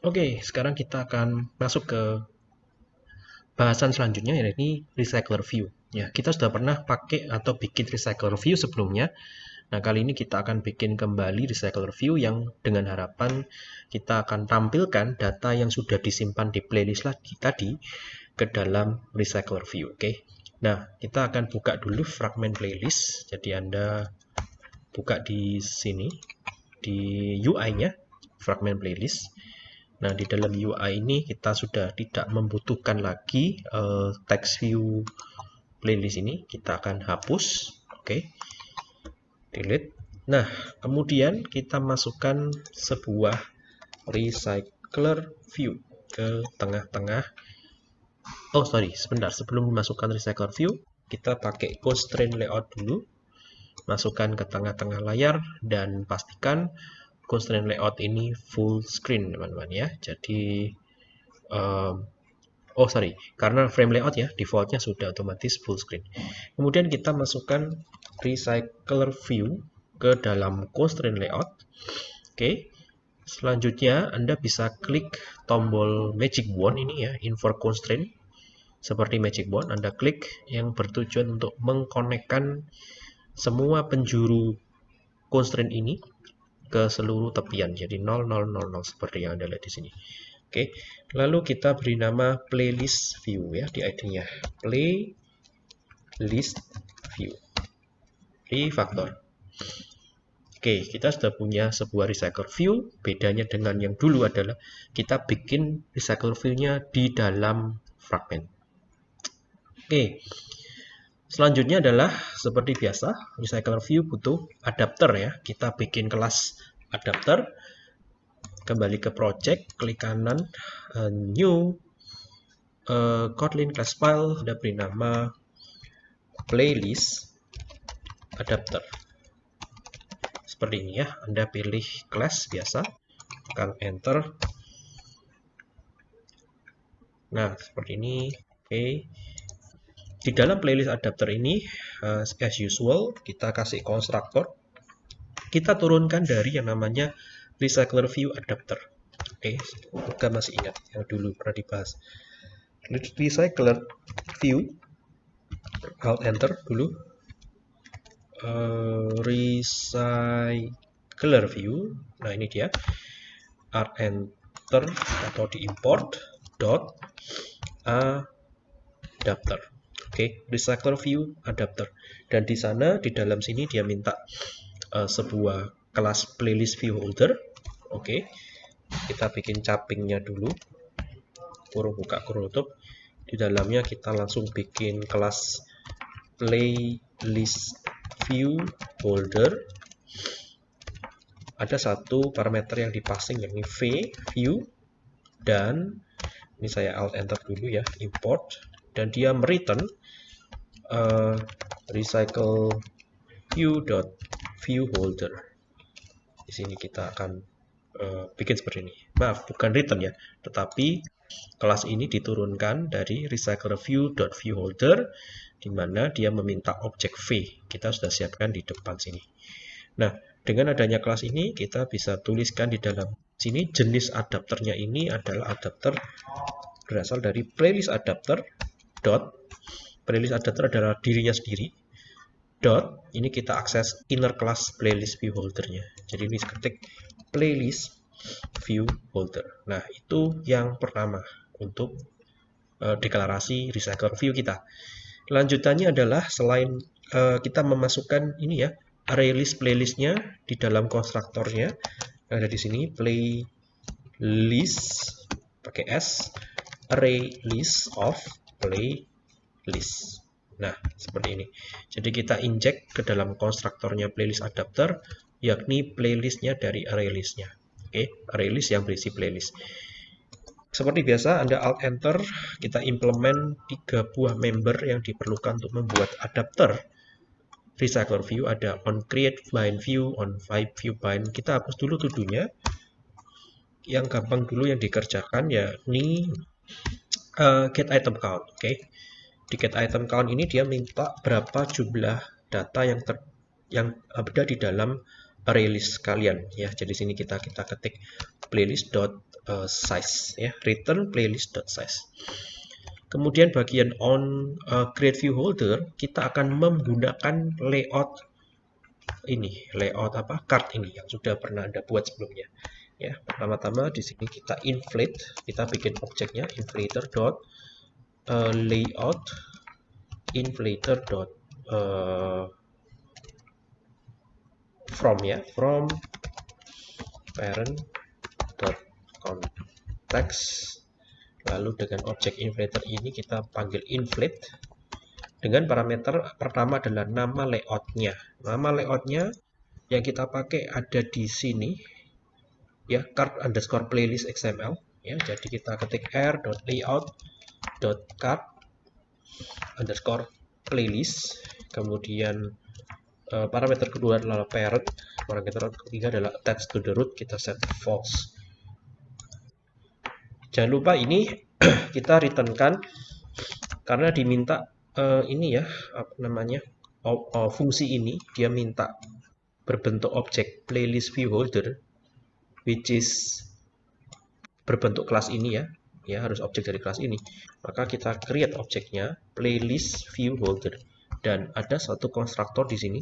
Oke, sekarang kita akan masuk ke bahasan selanjutnya yaitu recycler view. Ya, kita sudah pernah pakai atau bikin recycler view sebelumnya. Nah, kali ini kita akan bikin kembali recycler view yang dengan harapan kita akan tampilkan data yang sudah disimpan di playlist lagi tadi ke dalam recycler view. Oke. Nah, kita akan buka dulu fragment playlist. Jadi Anda buka di sini di UI-nya fragment playlist. Nah, di dalam UI ini kita sudah tidak membutuhkan lagi uh, text view playlist ini. Kita akan hapus. Oke. Okay. Delete. Nah, kemudian kita masukkan sebuah recycler view ke tengah-tengah. Oh, sorry, sebentar. Sebelum memasukkan recycler view, kita pakai constraint layout dulu. Masukkan ke tengah-tengah layar dan pastikan constraint layout ini full screen teman-teman ya. Jadi um, oh sorry karena frame layout ya defaultnya sudah otomatis full screen. Kemudian kita masukkan recycler view ke dalam constraint layout. Oke selanjutnya anda bisa klik tombol magic wand ini ya invert constraint. Seperti magic wand anda klik yang bertujuan untuk mengkonekkan semua penjuru constraint ini ke seluruh tepian. Jadi 0, 0, 0, 0 seperti yang Anda lihat di sini. Oke, lalu kita beri nama playlist view ya di ID-nya. Playlist view. Refactor. Oke, kita sudah punya sebuah recycle view. Bedanya dengan yang dulu adalah kita bikin recycle view-nya di dalam fragment. Oke, Selanjutnya adalah seperti biasa, recycler view butuh adapter ya. Kita bikin kelas adapter. Kembali ke project, klik kanan, uh, new, uh, Kotlin class file, ada beri nama playlist adapter. Seperti ini ya, Anda pilih class biasa, tekan enter. Nah, seperti ini. Oke. Okay di dalam playlist adapter ini uh, as usual kita kasih konstruktor. Kita turunkan dari yang namanya recycler view adapter. Oke okay. masih ingat yang dulu pernah dibahas. Recycler view alt enter dulu. Uh, recycler view nah ini dia. Alt enter atau di import dot adapter okay, recycler view adapter. Dan di sana di dalam sini dia minta uh, sebuah kelas playlist view holder. Oke. Okay. Kita bikin capingnya dulu. Kurung buka kurung tutup. Di dalamnya kita langsung bikin kelas playlist view holder. Ada satu parameter yang dipasing yakni v view dan ini saya alt enter dulu ya import dan dia mereturn uh, recycle view dot view holder. Di sini kita akan uh, bikin seperti ini. Maaf bukan return ya. Tetapi kelas ini diturunkan dari recycle view dot view holder di mana dia meminta objek v. Kita sudah siapkan di depan sini. Nah dengan adanya kelas ini kita bisa tuliskan di dalam sini jenis adapternya ini adalah adapter berasal dari playlist adapter dot playlist adapter adalah dirinya sendiri. Dot ini kita akses inner class playlist view holdernya. Jadi ini ketik playlist view holder. Nah itu yang pertama untuk uh, deklarasi recycle view kita. Lanjutannya adalah selain uh, kita memasukkan ini ya array list playlistnya di dalam konstruktornya. Ada di sini playlist pakai s array list of play list. Nah, seperti ini. Jadi kita inject ke dalam konstruktornya playlist adapter, yakni playlistnya dari array listnya. Oke, array list yang berisi playlist. Seperti biasa, Anda Alt Enter, kita implement tiga buah member yang diperlukan untuk membuat adapter recycler view. Ada on create bind view, on vibe view bind. Kita hapus dulu tuduhnya. Yang gampang dulu yang dikerjakan yakni uh, get item count. Oke, okay di get item count ini dia minta berapa jumlah data yang ter, yang ada di dalam array list kalian. Ya jadi sini kita kita ketik playlist dot uh, size ya. Return playlist dot size. Kemudian bagian on uh, create view holder kita akan menggunakan layout ini. Layout apa? Card ini yang sudah pernah anda buat sebelumnya. Ya pertama-tama di sini kita inflate kita bikin objeknya inflator dot uh, layout inflator dot uh, from ya from parent dot context lalu dengan objek inflator ini kita panggil inflate. Dengan parameter pertama adalah nama layoutnya. Nama layoutnya yang kita pakai ada di sini ya card underscore playlist xml ya jadi kita ketik r dot layout dot card underscore playlist kemudian uh, parameter kedua adalah parent parameter ketiga adalah attach to the root kita set false. Jangan lupa ini kita returnkan karena diminta uh, ini ya apa namanya fungsi ini dia minta berbentuk objek playlist view holder which is berbentuk kelas ini ya ya harus objek dari kelas ini. Maka kita create objeknya playlist view holder. Dan ada satu konstruktor di sini.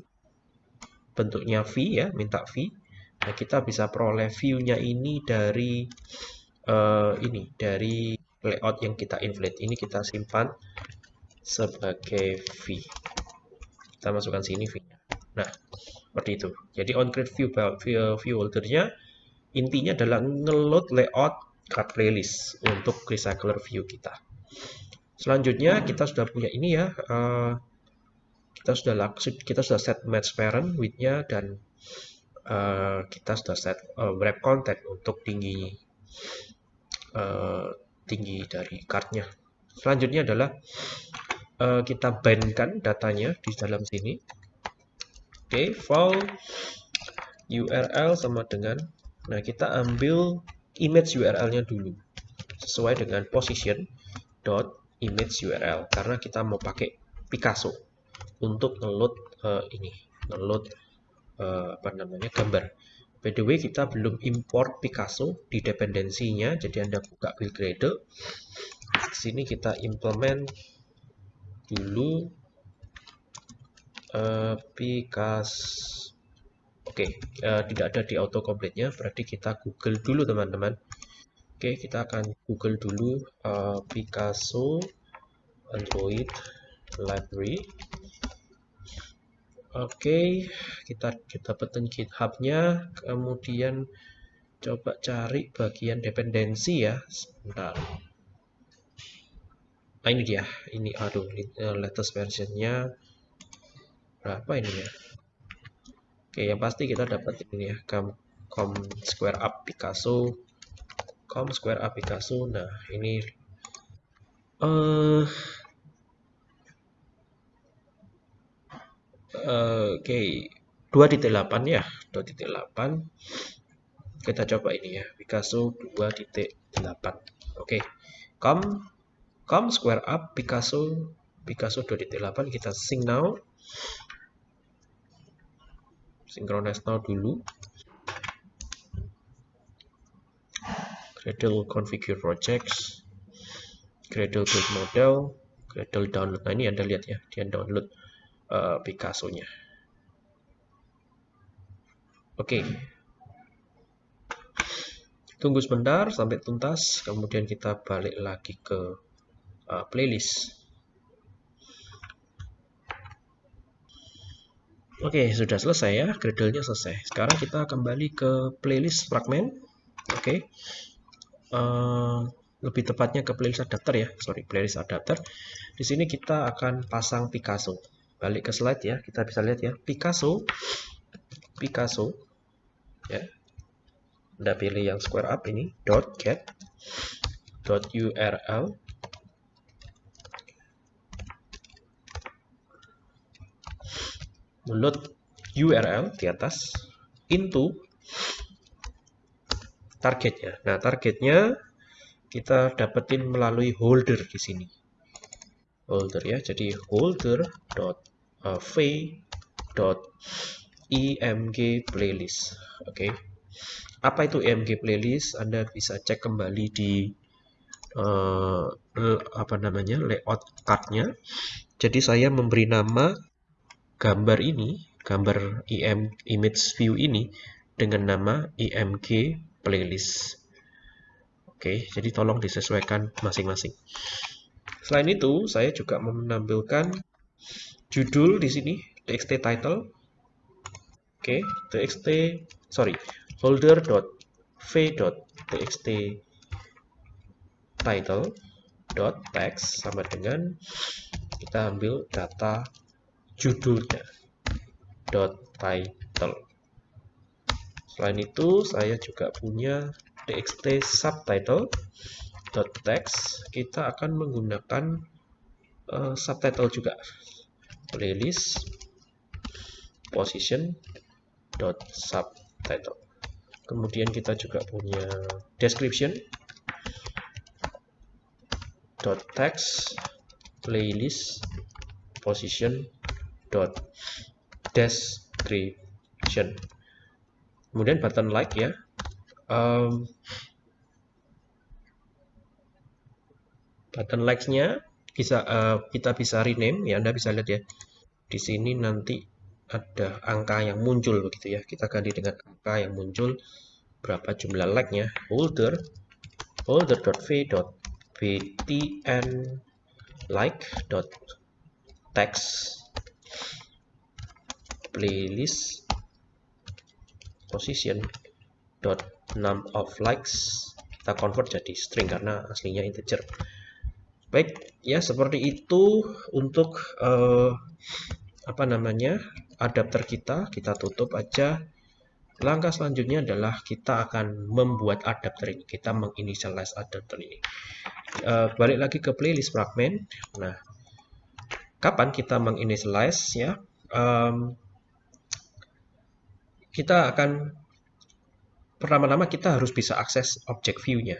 Bentuknya v ya minta v. Nah kita bisa peroleh view-nya ini dari uh, ini dari layout yang kita inflate. Ini kita simpan sebagai v. Kita masukkan sini v. Nya nah seperti itu. Jadi on create view view, view holdernya intinya adalah ngeload layout card playlist untuk recycler view kita. Selanjutnya kita sudah punya ini ya uh, kita sudah kita sudah set match parent widthnya dan uh, kita sudah set uh, wrap content untuk tinggi uh, tinggi dari cardnya. Selanjutnya adalah uh, kita bandkan datanya di dalam sini. Oke okay, file URL sama dengan nah kita ambil image URL-nya dulu. Sesuai dengan position dot image URL karena kita mau pakai Picasso untuk ngeload uh, ini ngeload uh, apa namanya gambar. By the way kita belum import Picasso di dependensinya. Jadi anda buka build gradle di sini kita implement dulu uh, Picasso oke uh, tidak ada di autocomplete-nya berarti kita Google dulu teman-teman. Oke kita akan Google dulu uh, Picasso Android library. Oke kita kita dapetin github-nya kemudian coba cari bagian dependensi ya sebentar. Nah ini dia ini aduh eh, latest versionnya berapa ini ya oke yang pasti kita dapat ini ya com, com square up Picasso com square up Picasso nah ini uh, oke okay. 2.8 ya 2.8 kita coba ini ya Picasso 2.8 oke okay. com come square up Picasso Picasso 2.8 kita sync now synchronize now dulu. Gradle configure projects. Gradle build model. Gradle download. Nah ini anda lihat ya. Dia download uh, Picasso-nya. Oke. Okay. tunggu sebentar sampai tuntas. Kemudian kita balik lagi ke uh, playlist. Oke, okay, sudah selesai ya, Gradle-nya selesai. Sekarang kita kembali ke playlist fragment. Oke, okay. uh, lebih tepatnya ke playlist adapter ya, sorry, playlist adapter. Di sini kita akan pasang Picasso. Balik ke slide ya, kita bisa lihat ya, Picasso, Picasso, ya. Anda pilih yang square up ini, dot get, dot url, load URL di atas into targetnya. Nah, targetnya kita dapetin melalui holder di sini. Holder ya. Jadi holder dot img playlist. Oke. Okay. apa itu EMG playlist? Anda bisa cek kembali di uh, apa namanya layout cardnya. Jadi saya memberi nama gambar ini, gambar EM image view ini dengan nama EMG playlist. Oke, jadi tolong disesuaikan masing-masing. Selain itu, saya juga menampilkan judul di sini, txt title. Oke, txt sorry, folder.v.txt title text sama dengan kita ambil data judulnya dot title. Selain itu saya juga punya txt subtitle dot text. Kita akan menggunakan uh, subtitle juga. Playlist position dot subtitle. Kemudian kita juga punya description dot text playlist position dot description. Kemudian button like ya. Um, button likes-nya bisa uh, kita bisa rename ya. Anda bisa lihat ya. Di sini nanti ada angka yang muncul begitu ya. Kita ganti dengan angka yang muncul. Berapa jumlah like-nya. Holder dot text playlist position dot num of likes kita convert jadi string karena aslinya integer baik ya seperti itu untuk uh, apa namanya adapter kita, kita tutup aja. Langkah selanjutnya adalah kita akan membuat adapter ini. Kita menginitialize adapter ini. Uh, balik lagi ke playlist fragment. Nah, kapan kita menginitialize ya? Um, kita akan pertama-tama kita harus bisa akses object view-nya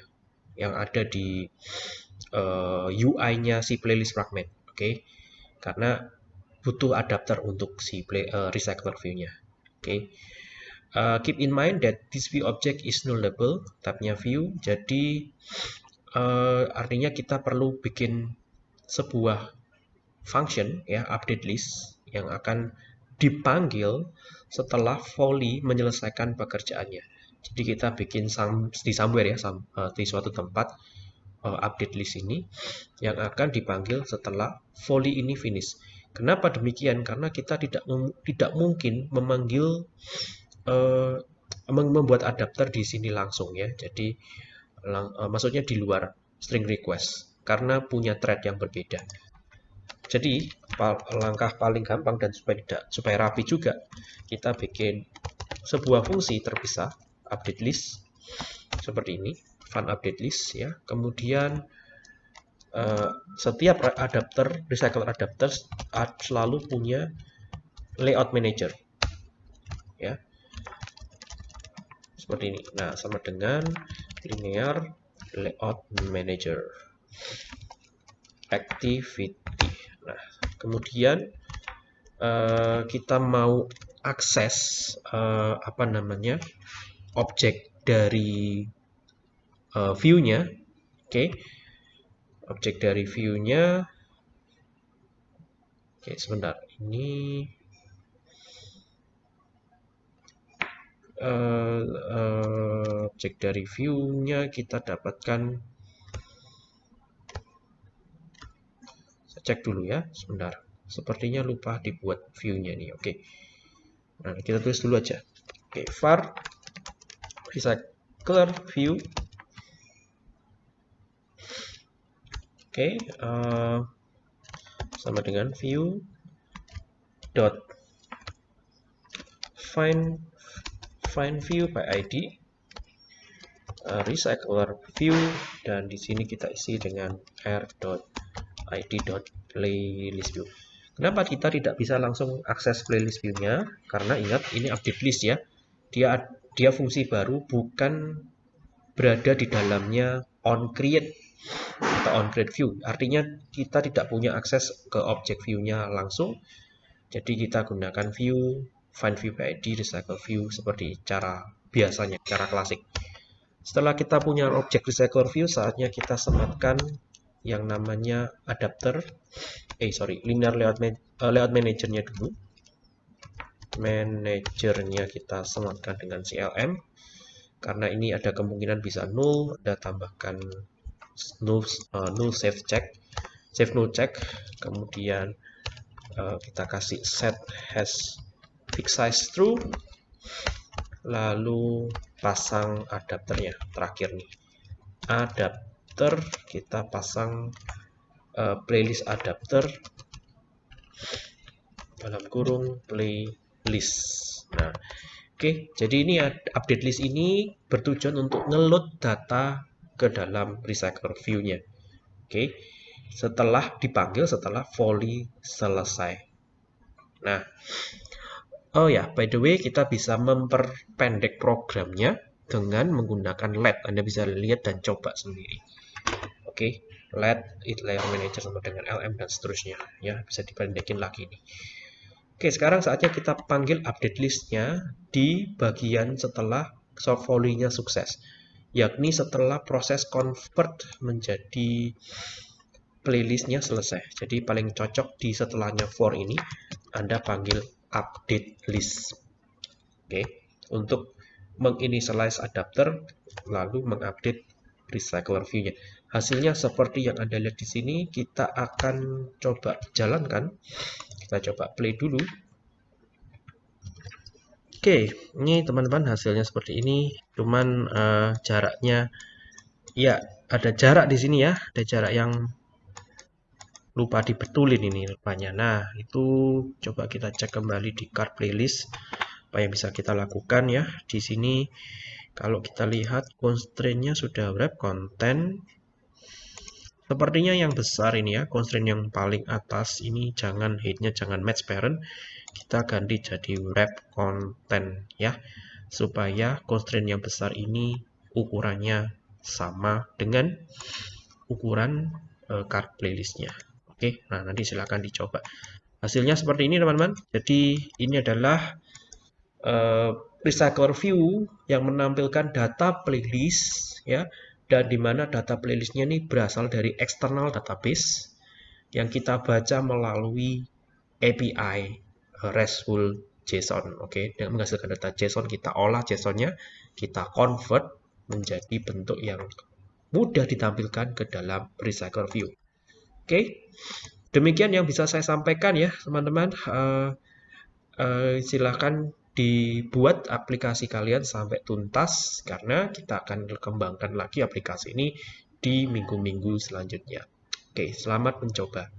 yang ada di uh, eh, UI-nya si playlist fragment. Oke, okay? karena butuh adapter untuk si play, uh, recycler view-nya. Oke. Okay. Uh, keep in mind that this view object is nullable, tabnya view. Jadi uh, artinya kita perlu bikin sebuah function ya update list yang akan dipanggil setelah volley menyelesaikan pekerjaannya. Jadi kita bikin some, di somewhere ya some, uh, di suatu tempat uh, update list ini yang akan dipanggil setelah volley ini finish. Kenapa demikian? Karena kita tidak tidak mungkin memanggil uh, membuat adapter di sini langsung ya. Jadi lang, uh, maksudnya di luar string request karena punya thread yang berbeda. Jadi langkah paling gampang dan supaya tidak supaya rapi juga kita bikin sebuah fungsi terpisah update list seperti ini fun update list ya. Kemudian uh, setiap adapter recycle adapter selalu punya layout manager ya. Seperti ini. Nah sama dengan linear layout manager. Activity nah kemudian uh, kita mau akses uh, apa namanya objek dari uh, view-nya oke? Okay objek dari view-nya oke sebentar ini uh, uh, objek dari view-nya kita dapatkan cek dulu ya sebentar. Sepertinya lupa dibuat view-nya nih oke. Nah kita tulis dulu aja. Oke var recycler view. Oke, uh, eh, sama dengan view dot find find view by ID uh, recycler view dan di sini kita isi dengan r dot id dot playlist view. Kenapa kita tidak bisa langsung akses playlist view-nya? Karena ingat ini update list ya. Dia dia fungsi baru bukan berada di dalamnya on create atau on create view. Artinya kita tidak punya akses ke objek view-nya langsung. Jadi kita gunakan view, find view by ID, recycle view seperti cara biasanya, cara klasik. Setelah kita punya objek recycler view, saatnya kita sematkan yang namanya adapter. Eh, sorry, linear layout, man uh, layout managernya dulu. Managernya kita sematkan dengan CLM. Karena ini ada kemungkinan bisa null, ada tambahkan null, uh, null save check, save null check. Kemudian uh, kita kasih set has fixed size true lalu pasang adapternya terakhir nih adapter kita pasang uh, playlist adapter dalam kurung playlist nah oke okay, jadi ini update list ini bertujuan untuk ngeload data ke dalam recycler view-nya oke okay, setelah dipanggil setelah volley selesai nah Oh ya, by the way, kita bisa memperpendek programnya dengan menggunakan LED. Anda bisa lihat dan coba sendiri. Oke, okay. LED, it layer manager sama dengan LM dan seterusnya. Ya, bisa dipendekin lagi nih. Oke, okay, sekarang saatnya kita panggil update listnya di bagian setelah soft nya sukses. Yakni setelah proses convert menjadi playlistnya selesai. Jadi paling cocok di setelahnya for ini, Anda panggil update list. Oke, okay. untuk menginitialize adapter lalu mengupdate recycler view-nya. Hasilnya seperti yang Anda lihat di sini, kita akan coba jalankan. Kita coba play dulu. Oke, ini teman-teman hasilnya seperti ini. Cuman uh, jaraknya ya ada jarak di sini ya, ada jarak yang lupa dibetulin ini rupanya. Nah, itu coba kita cek kembali di card playlist apa yang bisa kita lakukan ya. Di sini kalau kita lihat constraint-nya sudah wrap content Sepertinya yang besar ini ya, constraint yang paling atas ini jangan headnya jangan match parent, kita ganti jadi wrap content ya, supaya constraint yang besar ini ukurannya sama dengan ukuran uh, card playlistnya. Oke, nah nanti silahkan dicoba. Hasilnya seperti ini teman-teman. Jadi ini adalah uh, recycler view yang menampilkan data playlist ya dan di mana data playlistnya ini berasal dari external database yang kita baca melalui API uh, RESTful JSON. Oke, dengan menghasilkan data JSON kita olah JSON-nya, kita convert menjadi bentuk yang mudah ditampilkan ke dalam recycler view. Oke, demikian yang bisa saya sampaikan ya teman-teman. Uh, uh, silahkan dibuat aplikasi kalian sampai tuntas karena kita akan kembangkan lagi aplikasi ini di minggu-minggu selanjutnya. Oke, selamat mencoba.